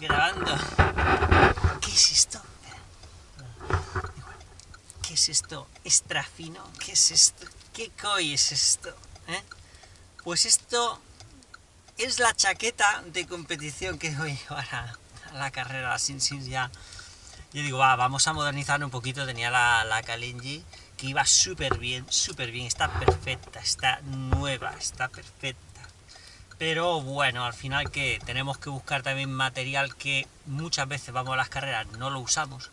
grabando. ¿Qué es esto? ¿Qué es esto? ¿Extra fino? ¿Qué es esto? ¿Qué coi es esto? ¿Eh? Pues esto es la chaqueta de competición que voy a llevar a, la carrera, Sin Sin ya. Yo digo, va, vamos a modernizar un poquito. Tenía la, la Kalenji que iba súper bien, súper bien. Está perfecta, está nueva, está perfecta pero bueno, al final que tenemos que buscar también material que muchas veces vamos a las carreras, no lo usamos,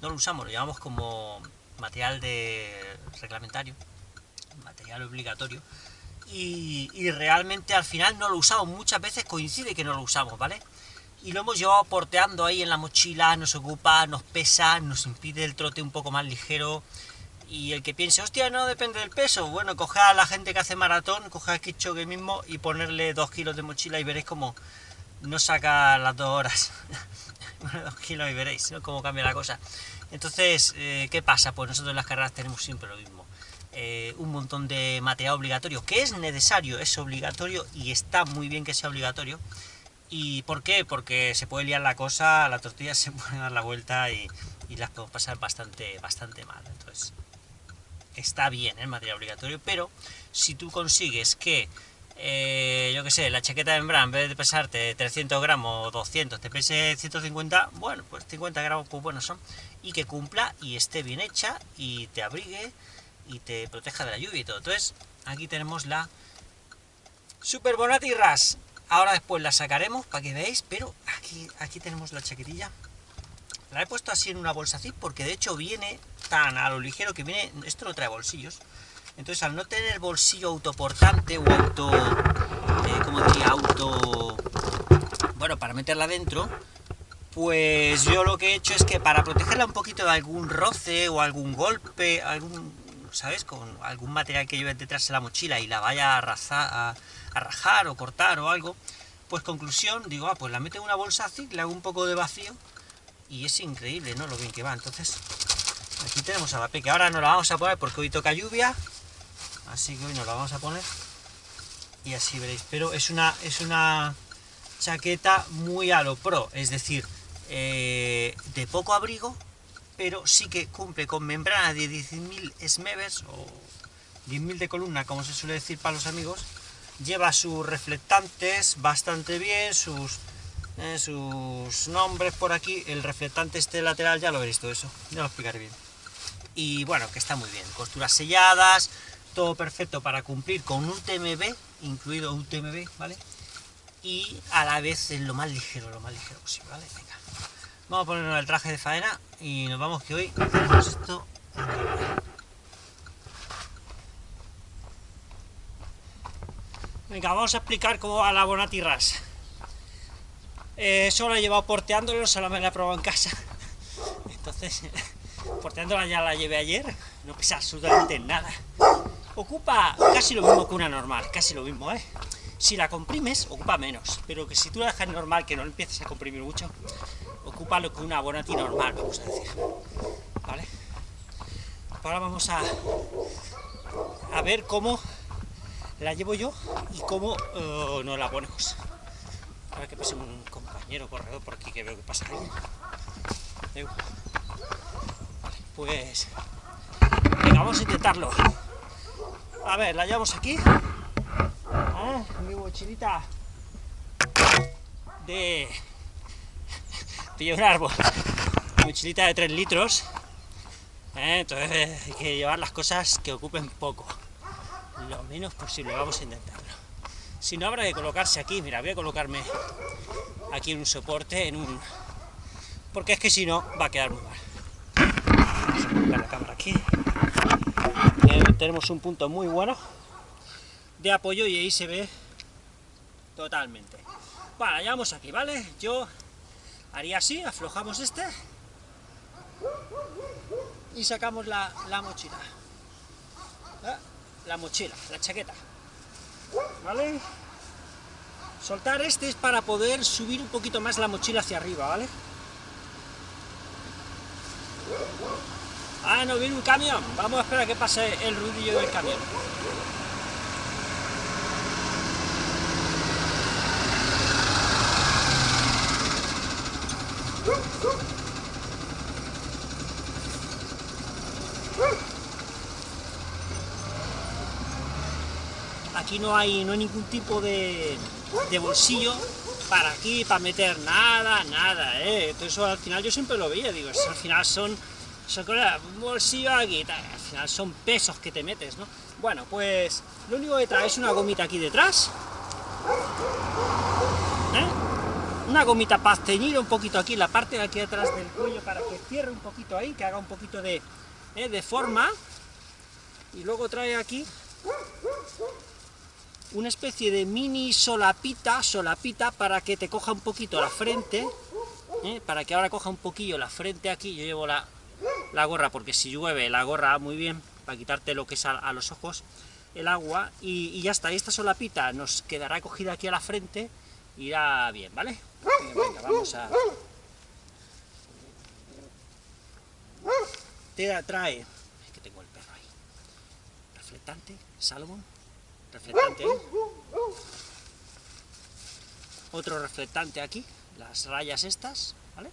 no lo usamos, lo llevamos como material de reglamentario, material obligatorio, y, realmente al final no lo usamos, muchas veces coincide que no lo usamos, ¿vale? Y lo hemos llevado porteando ahí en la mochila, nos ocupa, nos pesa, nos impide el trote un poco más ligero, y el que piense, hostia, no depende del peso, bueno, coge a la gente que hace maratón, coge a Kichogue mismo y ponerle dos kilos de mochila y veréis cómo no saca las dos horas. dos kilos y veréis cómo cambia la cosa. Entonces, eh, ¿qué pasa? Pues nosotros en las carreras tenemos siempre lo mismo. Eh, un montón de material obligatorio, que es necesario, es obligatorio y está muy bien que sea obligatorio. ¿Y por qué? Porque se puede liar la cosa, la tortilla se puede dar la vuelta y, y las podemos pasar bastante, bastante mal. Entonces, está bien el material obligatorio, pero si tú consigues que, eh, yo que sé, la chaqueta de membran en vez de pesarte 300 gramos o 200, te pese 150, bueno, pues 50 gramos pues buenos son, y que cumpla y esté bien hecha y te abrigue y te proteja de la lluvia y todo. Entonces, aquí tenemos la Super Bonati Ras. Ahora después la sacaremos para que veáis, pero aquí, aquí tenemos la chaquetilla la he puesto así en una bolsa así porque de hecho viene tan a lo ligero que viene... Esto no trae bolsillos. Entonces al no tener bolsillo autoportante o auto... Eh, como diría? Auto... Bueno, para meterla dentro, pues yo lo que he hecho es que para protegerla un poquito de algún roce o algún golpe, algún, ¿sabes? Con algún material que lleve detrás de la mochila y la vaya a, a, a, rajar o cortar o algo, pues conclusión, digo, ah, pues la meto en una bolsa así, le hago un poco de vacío y es increíble, ¿no? Lo bien que va. Entonces, aquí tenemos a la peque. Ahora no la vamos a poner porque hoy toca lluvia, así que hoy nos la vamos a poner y así veréis. Pero es una, es una chaqueta muy a lo pro, es decir, eh, de poco abrigo, pero sí que cumple con membrana de 10.000 smevers o 10.000 de columna, como se suele decir para los amigos. Lleva sus reflectantes bastante bien, sus eh, sus nombres por aquí, el reflectante este lateral, ya lo veréis todo eso, ya lo explicaré bien. Y bueno, que está muy bien, costuras selladas, todo perfecto para cumplir con un TMB, incluido un TMB, ¿vale? Y a la vez es lo más ligero, lo más ligero posible, ¿vale? Venga, vamos a ponernos el traje de faena y nos vamos que hoy hacemos esto Venga, vamos a explicar cómo va la Bonati Ras. Eh, solo he llevado porteándolo, solo me la he probado en casa. Entonces, porteándola ya la llevé ayer, no pesa absolutamente nada. Ocupa casi lo mismo que una normal, casi lo mismo, ¿eh? Si la comprimes, ocupa menos, pero que si tú la dejas normal, que no empiezas a comprimir mucho, ocupa lo que una Bonati normal, vamos a decir. ¿Vale? Ahora vamos a, a ver cómo la llevo yo y cómo uh, no la ponemos. Ahora que pase un compañero corredor por aquí que veo que pasa ahí. Pues... Venga, vamos a intentarlo. A ver, la llevamos aquí. Ah, mi mochilita de... de un árbol. mochilita de 3 litros. ¿eh? Entonces hay que llevar las cosas que ocupen poco. Lo menos posible, vamos a intentarlo. Si no, habrá que colocarse aquí. Mira, voy a colocarme aquí en un soporte, en un... Porque es que si no, va a quedar muy mal. La cámara aquí. Eh, tenemos un punto muy bueno de apoyo y ahí se ve totalmente. Bueno, ya vamos aquí, ¿vale? Yo haría así, aflojamos este y sacamos la, la mochila. ¿Eh? La mochila, la chaqueta. ¿vale? Soltar este es para poder subir un poquito más la mochila hacia arriba, ¿vale? Ah, no, viene un camión. Vamos a esperar a que pase el ruidillo del camión. Aquí no hay, no hay ningún tipo de, de bolsillo para aquí, para meter nada, nada, ¿eh? eso al final yo siempre lo veía, digo, al final son, un bolsillo aquí, al final son pesos que te metes, ¿no? Bueno, pues lo único que trae es una gomita aquí detrás, ¿eh? una gomita para ceñir un poquito aquí, la parte de aquí detrás del cuello, para que cierre un poquito ahí, que haga un poquito de, ¿eh? de forma, y luego trae aquí una especie de mini solapita, solapita, para que te coja un poquito la frente, ¿eh? para que ahora coja un poquillo la frente aquí, yo llevo la, la gorra, porque si llueve la gorra muy bien, para quitarte lo que es a, los ojos, el agua, y, ya está, y esta solapita nos quedará cogida aquí a la frente, irá bien, ¿vale? Venga, vamos a... Te trae, es que tengo el perro ahí, reflectante, salvo reflectante Otro reflectante aquí, las rayas estas, ¿vale?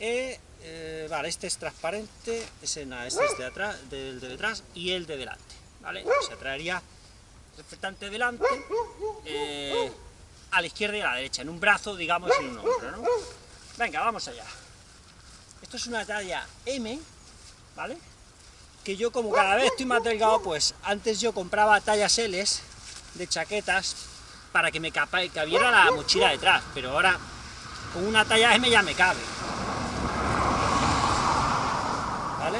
Eh, eh, vale, este es transparente, ese, este es de atrás, del de detrás y el de delante, ¿vale? Se traería reflectante delante, eh, a la izquierda y a la derecha, en un brazo, digamos, en un hombro, ¿no? Venga, vamos allá. Esto es una talla M, ¿vale? que yo como cada vez estoy más delgado, pues antes yo compraba tallas L de chaquetas para que me cabiera la mochila detrás, pero ahora con una talla M ya me cabe. ¿Vale?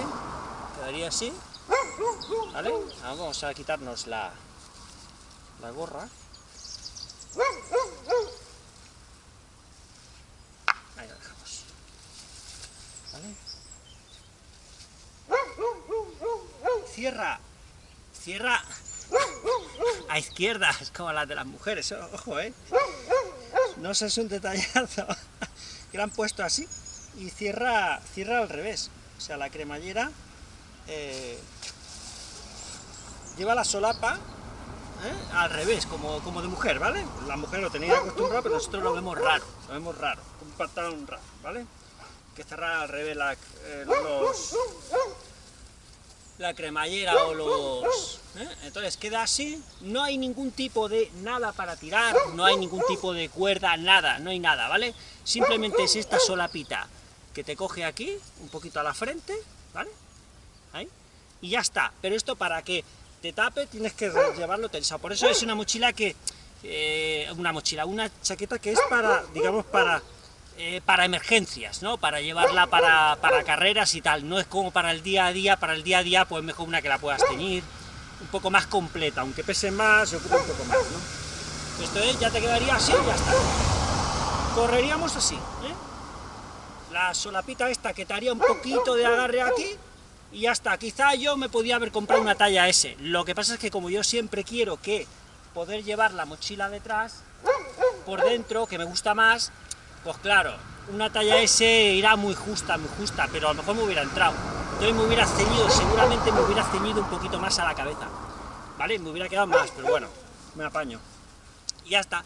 Quedaría así. ¿Vale? Vamos a quitarnos la, la gorra. Ahí la dejamos. ¿Vale? cierra, cierra a izquierda, es como las de las mujeres, ojo, ¿eh? No sé, es un detallazo que lo han puesto así, y cierra, cierra al revés, o sea, la cremallera eh, lleva la solapa ¿eh? al revés, como, como de mujer, ¿vale? La mujer lo tenía acostumbrado, pero nosotros lo vemos raro, lo vemos raro, un pantalón raro, ¿vale? Que cerrar al revés eh, los, la cremallera o los... Entonces queda así, no hay ningún tipo de nada para tirar, no hay ningún tipo de cuerda, nada, no hay nada, ¿vale? Simplemente es esta solapita que te coge aquí, un poquito a la frente, ¿vale? Ahí, y ya está, pero esto para que te tape tienes que llevarlo tensado, por eso es una mochila que... Eh, una mochila, una chaqueta que es para, digamos, para eh, para emergencias, ¿no? Para llevarla para, carreras y tal, no es como para el día a día, para el día a día pues mejor una que la puedas teñir, un poco más completa, aunque pese más, se ocupa un poco más. Esto es, ya te quedaría así y ya está. Correríamos así, ¿eh? La solapita esta que te haría un poquito de agarre aquí, y ya está. Quizá yo me podía haber comprado una talla S, lo que pasa es que como yo siempre quiero que poder llevar la mochila detrás, por dentro, que me gusta más, pues claro, una talla S irá muy justa, muy justa, pero a lo mejor me hubiera entrado. Entonces me hubiera ceñido, seguramente me hubiera ceñido un poquito más a la cabeza. ¿Vale? Me hubiera quedado más, pero bueno, me apaño. Y ya está.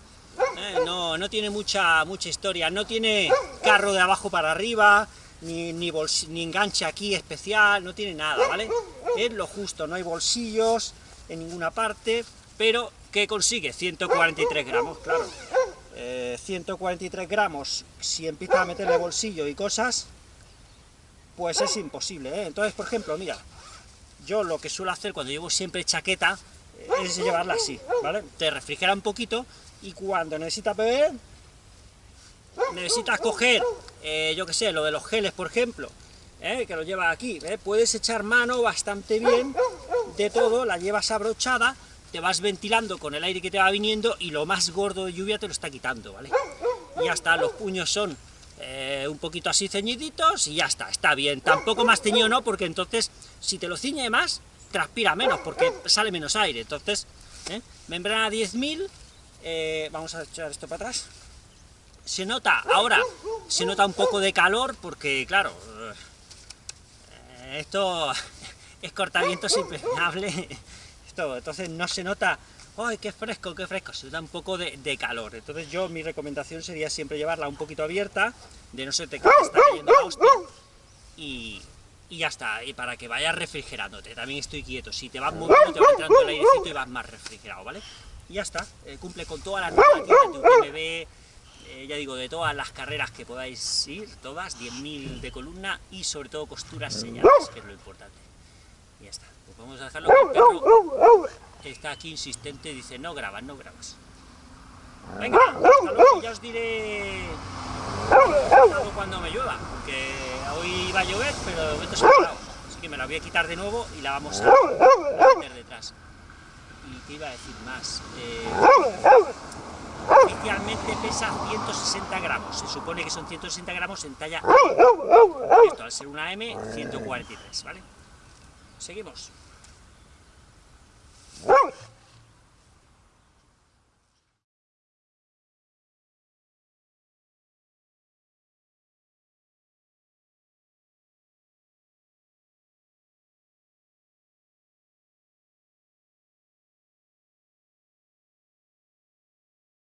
Eh, no, no tiene mucha, mucha historia, no tiene carro de abajo para arriba, ni, ni, ni enganche aquí especial, no tiene nada, ¿vale? Es lo justo, no hay bolsillos en ninguna parte, pero ¿qué consigue? 143 gramos, claro. 143 eh, gramos, si empiezas a meterle bolsillo y cosas, pues es imposible, ¿eh? Entonces, por ejemplo, mira, yo lo que suelo hacer cuando llevo siempre chaqueta, eh, es llevarla así, ¿vale? Te refrigera un poquito, y cuando necesitas beber, necesitas coger, yo que sé, lo de los geles, por ejemplo, que lo llevas aquí, puedes echar mano bastante bien de todo, la llevas abrochada, te vas ventilando con el aire que te va viniendo y lo más gordo de lluvia te lo está quitando, ¿vale? Y ya está, los puños son eh, un poquito así ceñiditos y ya está, está bien. Tampoco más ceñido no, porque entonces, si te lo ciñe más, transpira menos, porque sale menos aire. Entonces, ¿eh? membrana 10.000, eh, vamos a echar esto para atrás. Se nota, ahora, se nota un poco de calor, porque claro, esto es cortamiento impregnable entonces no se nota ¡ay, qué fresco, qué fresco! Se da un poco de, calor. Entonces yo, mi recomendación sería siempre llevarla un poquito abierta, de no se te está cayendo hostia, y, y ya está, y para que vayas refrigerándote. También estoy quieto, si te vas moviendo te va entrando el airecito y vas más refrigerado, ¿vale? Y ya está, eh, cumple con todas las normativas de UTMB, eh, ya digo, de todas las carreras que podáis ir, todas, 10.000 de columna y sobre todo costuras señaladas, que es lo importante. Y ya está, pues vamos a dejarlo que el perro está aquí insistente, dice no grabas, no grabas. Venga, luego, ya os diré cuando me llueva, porque hoy iba a llover, pero de momento se ha parado. Así que me la voy a quitar de nuevo y la vamos a meter detrás. ¿Y qué iba a decir más? Eh, oficialmente pesa 160 gramos, se supone que son 160 gramos en talla. Esto al ser una M, 143, ¿vale? Seguimos.